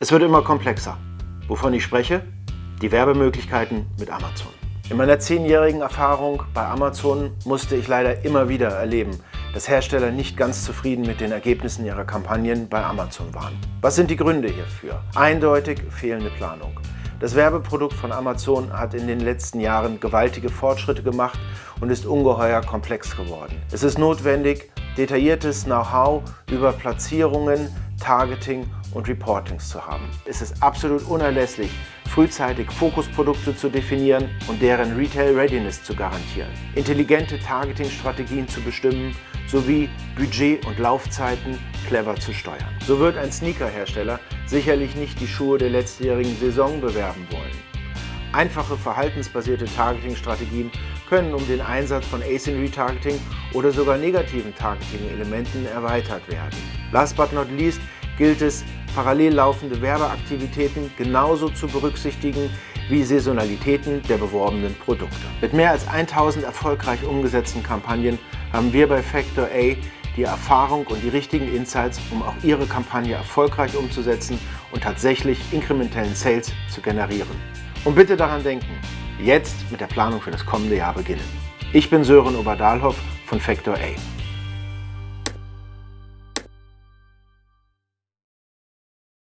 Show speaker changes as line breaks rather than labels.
Es wird immer komplexer. Wovon ich spreche? Die Werbemöglichkeiten mit Amazon. In meiner zehnjährigen Erfahrung bei Amazon musste ich leider immer wieder erleben, dass Hersteller nicht ganz zufrieden mit den Ergebnissen ihrer Kampagnen bei Amazon waren. Was sind die Gründe hierfür? Eindeutig fehlende Planung. Das Werbeprodukt von Amazon hat in den letzten Jahren gewaltige Fortschritte gemacht und ist ungeheuer komplex geworden. Es ist notwendig, detailliertes Know-how über Platzierungen, Targeting und Reportings zu haben. Es ist absolut unerlässlich, frühzeitig Fokusprodukte zu definieren und deren Retail Readiness zu garantieren, intelligente Targeting-Strategien zu bestimmen sowie Budget und Laufzeiten clever zu steuern. So wird ein Sneaker-Hersteller sicherlich nicht die Schuhe der letztjährigen Saison bewerben wollen. Einfache verhaltensbasierte Targeting-Strategien können um den Einsatz von Async-Retargeting oder sogar negativen Targeting-Elementen erweitert werden. Last but not least gilt es, parallel laufende Werbeaktivitäten genauso zu berücksichtigen wie Saisonalitäten der beworbenen Produkte. Mit mehr als 1000 erfolgreich umgesetzten Kampagnen haben wir bei Factor A die Erfahrung und die richtigen Insights, um auch Ihre Kampagne erfolgreich umzusetzen und tatsächlich inkrementellen Sales zu generieren. Und bitte daran denken, jetzt mit der Planung für das kommende Jahr beginnen. Ich bin Sören Oberdalhoff von Factor A.